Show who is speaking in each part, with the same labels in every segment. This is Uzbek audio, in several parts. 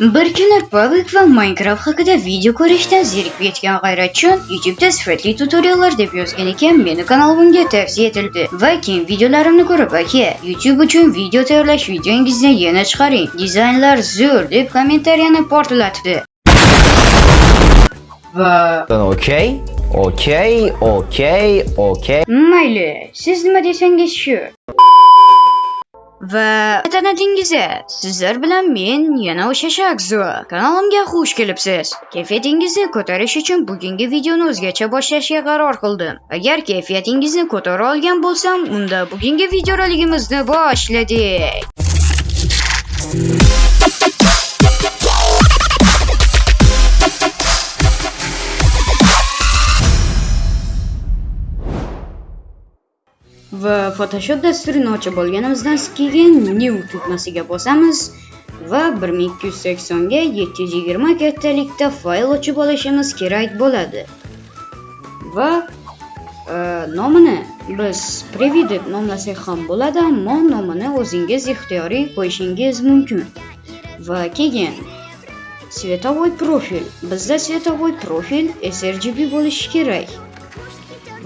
Speaker 1: Bir kuni Public va Minecraft haqida video ko'rishdan zerikib ketgan G'ayratjon YouTube'da sifatli tutoriallar deb yozgan ekan, meni kanalimga tavsiya etildi va keyin videolarimni ko'rib, aka, YouTube uchun video tayyorlash videongizni yana chiqaring. Dizaynlar zo'r deb kommentariyani portlatdi. Va
Speaker 2: Okey, okey, okey, okey.
Speaker 1: mayli, siz nima desangiz shu. Va tanadingiz sizlar bilan men yana o'sha Shakzo. Kanalimga xush kelibsiz. Kayfiyatingizni ko'tarish uchun bugungi videoni o'zgacha boshlashga qaror qildim. Agar kayfiyatingizni ko'tara olgan bo'lsam, unda bugungi videoroligimizni boshladik. Va Photoshop dasturini ochib olganimizdan keyin New tugmasiga bosamiz va 1280 ga 720 kattalikda fayl ochib olishimiz kerak bo'ladi. Va e, nomini biz Preview deb nomlasak ham bo'ladi, ammo nomini o'zingiz ixtiyoriy qo'yishingiz mumkin. Va keyin Svetovoy profil. Bizda svetovoy profil sRGB bo'lishi kerak.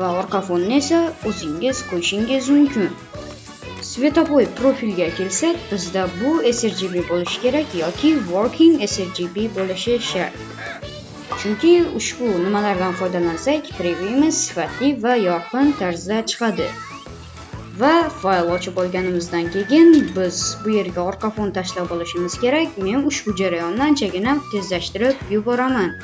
Speaker 1: Va orqa fonni esa o'zingiz qo'yishingiz mumkin. Svetovoy profilga kelsak bizda bu srgb bo'lishi kerak yoki working srgb bo'lishi shart. Chunki ushbu nimalardan foydalansak previewimiz sifatli va yorqin tarzda chiqadi. Va fayl ochib olganimizdan keyin biz bu yerga orqa fon tashlab olishimiz kerak. Men ushbu jarayonni anchagina tezlashtirib yuboraman.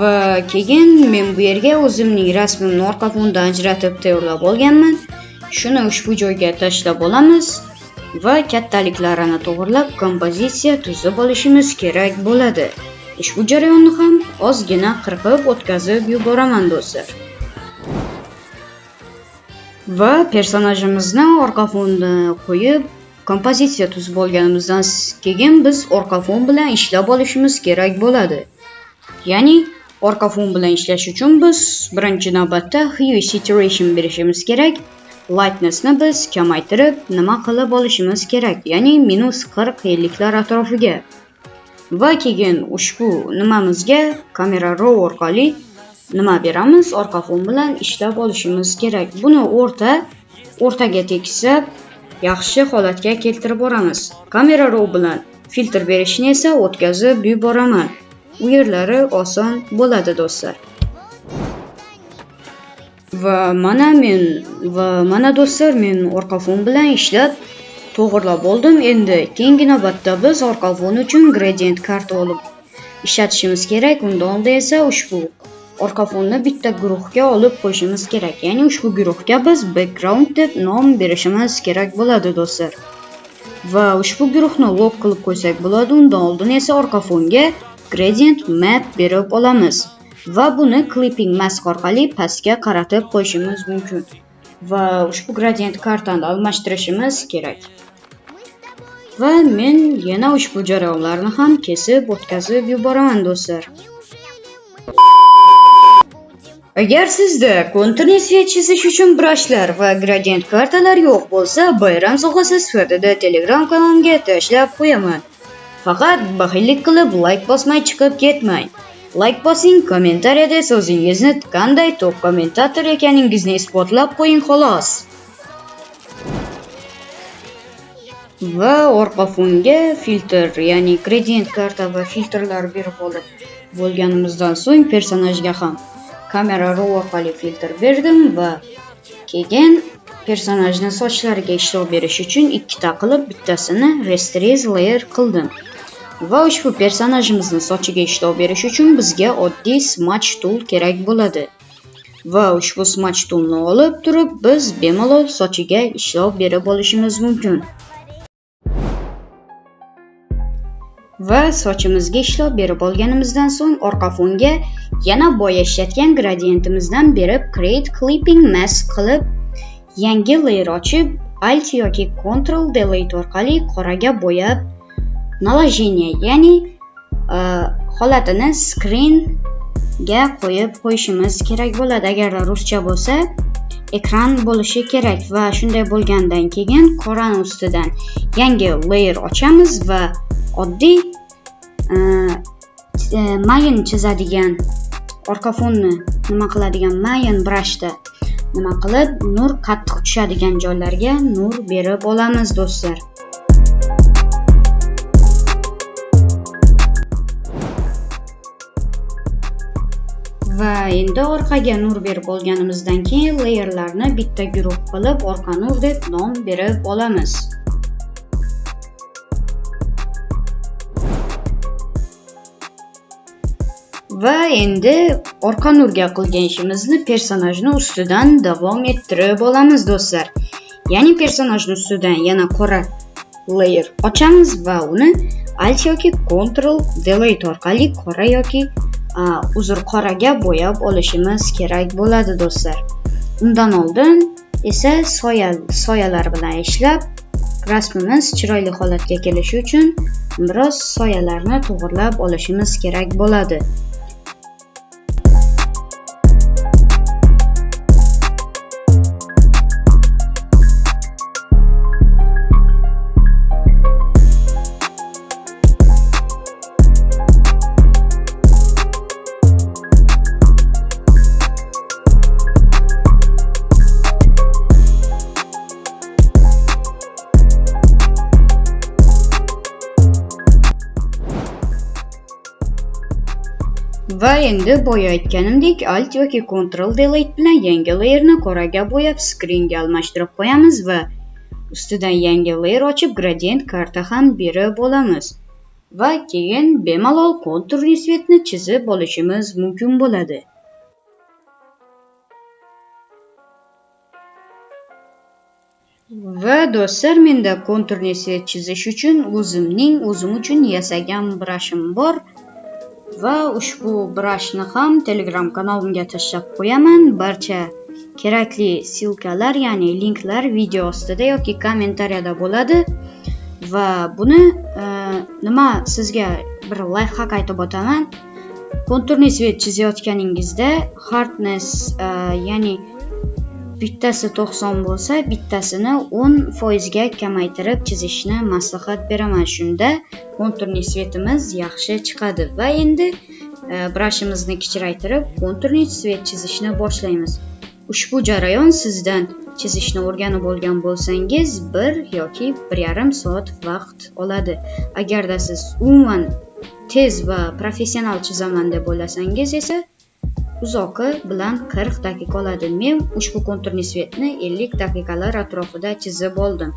Speaker 1: Va keyin men bu yerga o'zimning rasmimni orqa fondan ajratib tayyorlab olganman. Shuni ushbu joyga tashlab olamiz va kattaliklarini to'g'irlab kompozitsiya tuzib olishimiz kerak bo'ladi. Ushbu jarayonni ham ozgina qirqib o'tkazib yuboraman do'stlar. Va personajimizni orqa fonni qo'yib kompozitsiya tuzib olganimizdan keyin biz orqa fon bilan ishlab olishimiz kerak bo'ladi. Ya'ni orqa fon bilan ishlash uchun biz birinchi navbatda hue saturation berishimiz kerak. Lightnessni biz kamaytirib nima qilib olishimiz kerak? Ya'ni minus 40 elliklar atrofiga. Va keyin ushbu nimamizga kamera raw orqali nima beramiz? Orqa fon bilan ishlab olishimiz kerak. Buni o'rta o'rtaga tekisib yaxshi holatga keltirib boramiz. Kamera raw bilan filtr berishni esa o'tkazib yuboraman. Uyerlari yerlari oson bo'ladi do'stlar. Va mana men va mana do'stlar men orqa fon bilan ishlab to'g'irlab oldim. Endi keyingi navbatda biz orqa fon uchun gradient karta olib ishlatishimiz kerak. Undan oldin esa ushbu orqa fonni bitta guruhga olib qo'yishimiz kerak. Ya'ni ushbu guruhga biz background deb nom berishimiz kerak bo'ladi do'stlar. Va ushbu guruhni log qilib qo'ysak bo'ladi. Undan oldin esa orqa fonga gradient map berib olamiz va buni clipping mask orqali pastga qaratib qo'yishimiz mumkin va ushbu gradient kartani almashtirishimiz kerak. Va men yana ushbu jarayonlarni ham kesib o'tkazib yuboraman do'stlar. Agar sizda konturni svet chizish uchun brashlar va gradient kartalar yo'q bo'lsa bayram sovg'asi sifatida telegram kanalimga tashlab qo'yaman. Faqat baxillik qilib like bosmay chiqib ketmang. Like bosing, kommentariyada so'zingizni qanday top kommentator ekaningizni isbotlab qo'ying xolos. Va orqa fonga filtr, ya'ni gradient karta va filtrlar berib olib bo'lganimizdan so'ng personajga ham kamera raw orqali filtr berdim va keyin personajni sochlariga ishlov berish uchun ikkita qilib bittasini rasterize layer qildim. Va ushbu personajimizni sochiga ishlov berish uchun bizga oddiy smudge tool kerak bo'ladi. Va ushbu smudge toolni olib turib biz bemalol sochiga ishlov berib olishimiz mumkin. Va sochimizga ishlov berib olganimizdan so'ng orqa fonga yana boya ishlatgan gradientimizdan berib create clipping mask qilib yangi layer ochib alt yoki control delete orqali qoraga bo'yab наложение ya'ni e, holatini screenga qo'yib qo'yishimiz kerak bo'ladi agarda ruscha bo'lsa ekran bo'lishi kerak va shunday bo'lgandan keyin qorani ustidan yangi layer ochamiz va oddiy e, mayin chizadigan orqa fonni nima qiladigan mayin brashda nima qilib nur qattiq tushadigan joylarga nur berib olamiz do'stlar va endi orqaga nur berib olganimizdan keyin layerlarni bitta guruh qilib orqa nur deb nom berib olamiz. Va endi orqa nurga qilgan ishimizni personajni ustidan davom ettirib olamiz do'stlar. Ya'ni personajni ustidan yana qora layer ochamiz va uni alt yoki ctrl delete orqali qora yoki uzr qoraga bo'yab olishimiz kerak bo'ladi do'stlar. Undan oldin esa soya soyalar bilan ishlab rasmimiz chiroyli holatga kelishi uchun biroz soyalarni to'g'irlab olishimiz kerak bo'ladi. Va endi boya aytganimdek alt yoki ctrl delete bilan yangi layerni qoraga bo'yab screenga almashtirib qo'yamiz va ustidan yangi layer ochib gradient karta ham berib olamiz. Va keyin bemalol konturli svetni chizib olishimiz mumkin bo'ladi. Va do'stlar menda konturli svet chizish uchun o'zimning o'zim uchun yasagan brashim bor. Va ushbu brashni ham telegram kanalimga tashlab qo'yaman. Barcha kerakli silkalar ya'ni linklar video ostida yoki kommentariyada bo'ladi. Va buni e, nima sizga bir layfhak aytib o'taman. Konturni svet chizayotganingizda hardness e, ya'ni bittasi to'qson bo'lsa bittasini o'n foizga kamaytirib chizishni maslahat beraman. Shunda konturni svetimiz yaxshi chiqadi. Va endi e, brashimizni kichraytirib konturni svet chizishni boshlaymiz. Ushbu jarayon sizdan chizishni o'rganib olgan bo'lsangiz bir yoki bir yarim soat vaqt oladi. Agarda siz umuman tez va professional chizaman deb o'ylasangiz esa uzoqi bilan 40 daqiqa oladi. Men ushbu konturni svetni 50 daqiqalar atrofida chizib oldim.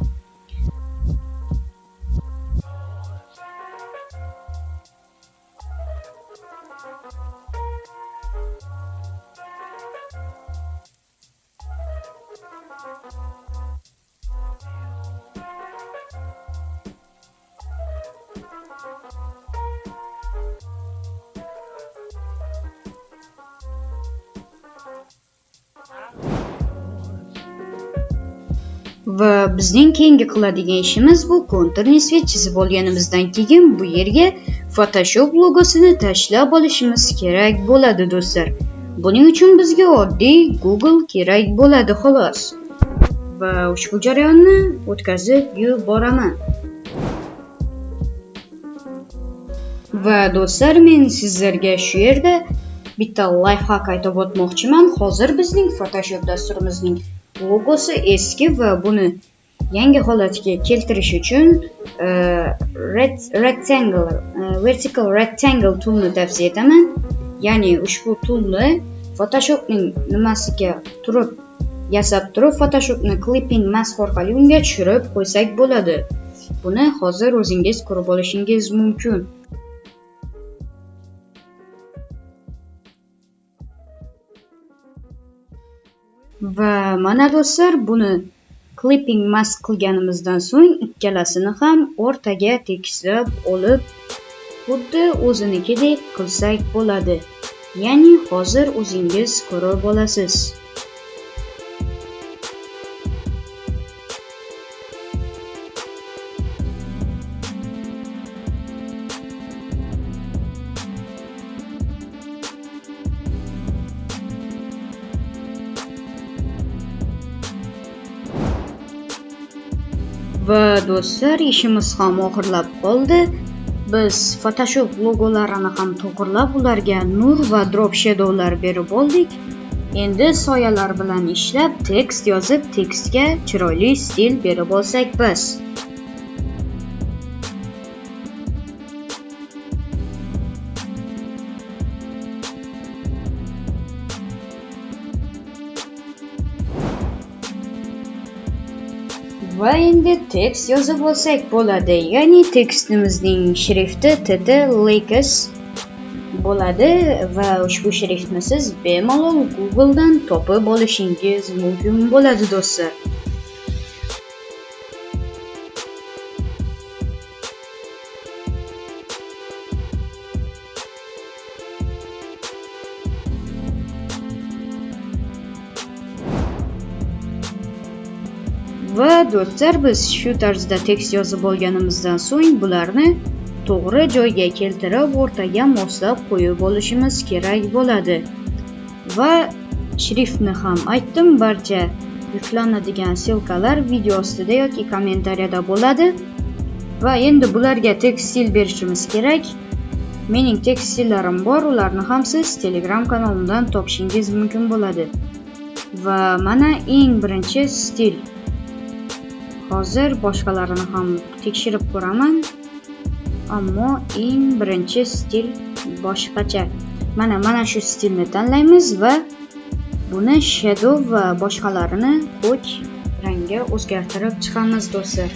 Speaker 1: Va bizning keyingi qiladigan ishimiz bu konturni svet chizib olganimizdan keyin bu yerga photoshop logosini tashlab olishimiz kerak bo'ladi do'stlar. Buning uchun bizga oddiy google kerak bo'ladi xolos. Va ushbu jarayonni o'tkazib yuboraman. Va do'stlar men sizlarga shu yerda bitta lifehack aytib o'tmoqchiman. Hozir bizning photoshop dasturimizning logosi eski va buni yangi holatiga keltirish uchun e, red, rectangle e, vertical rectangle toolni tavsiya etaman. Ya'ni ushbu toolni photoshopning nimasiga turib yasab turib photoshopni clipping mask orqali unga tushirib qo'ysak bo'ladi. Buni hozir o'zingiz ko'rib olishingiz mumkin. Va mana do'stlar buni clipping mask qilganimizdan so'ng ikkalasini ham o'rtaga tekislab olib xuddi o'zinikidek qilsak bo'ladi. Ya'ni hozir o'zingiz ko'rib olasiz. Va do'stlar ishimiz ham oxirlab qoldi. Biz photoshop logolarini ham to'g'irlab ularga nur va drop shadowlar berib oldik. Endi soyalar bilan ishlab tekst yozib tekstga chiroyli stil berib olsak biz. Endi tekst yozib olsak bo'ladi ya'ni tekstimizning shrifti tt lakes bo'ladi va ushbu shriftni siz bemalol googledan topib olishingiz mumkin bo'ladi do'stlar. Va biz shu tarzda tekst yozib olganimizdan so'ng bularni to'g'ri joyga keltirib o'rtaga moslab qo'yib olishimiz kerak bo'ladi. Va shriftni ham aytdim barcha yuklanadigan ssilkalar video ostida yoki kommentariyada bo'ladi. Va endi bularga tekst stil berishimiz kerak. Mening tekst stillarim bor ularni ham siz telegram kanalimdan topishingiz mumkin bo'ladi. Va mana eng birinchi stil. Hozir boshqalarini ham tekshirib ko'raman. Ammo eng birinchi stil boshqacha. Mana mana shu stilni tanlaymiz va buni shadow va boshqalarini ko'k rangga o'zgartirib chiqamiz do'stlar.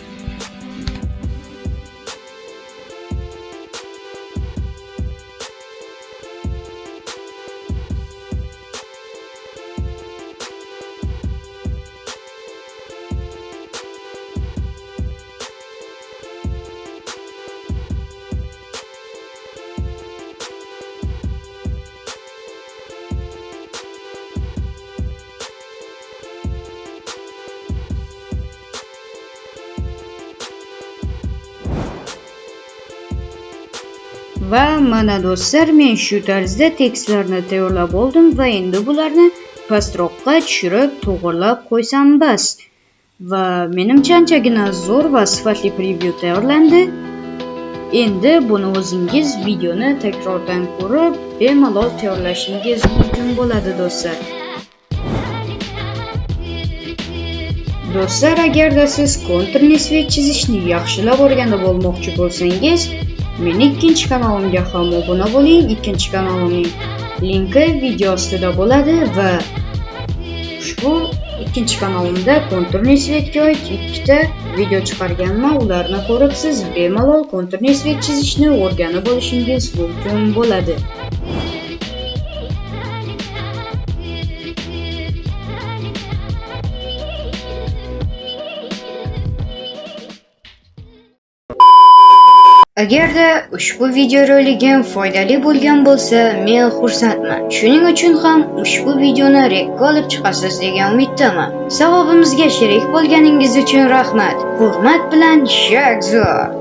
Speaker 1: Va mana do'stlar men shu tarzda tekstlarni tayyorlab oldim va endi bularni pastroqqa tushirib to'g'irlab qo'ysam bas. Va menimcha anchagina zo'r va sifatli preview tayyorlandi. Endi buni o'zingiz videoni takrordan ko'rib bemalol tayyorlashingiz mumkin bo'ladi do'stlar. Do'stlar agarda siz kontrni svet chizishni yaxshilab o'rganib olmoqchi bo'lsangiz meni ikkinchi kanalimga ham obuna bo'ling. Ikkinchi kanalimning linki video ostida bo'ladi va ushbu ikkinchi kanalimda konturli svetga oid ikkita video chiqarganman. Ularni ko'rib siz bemalol konturli svet chizishni o'rganib olishingiz mumkin bo'ladi. Agarda ushbu videoroligim foydali bo'lgan bo'lsa men xursandman. Shuning uchun ham ushbu videoni rekka olib chiqasiz degan umiddaman. Savobimizga sherik bo'lganingiz uchun rahmat. Hurmat bilan shakzor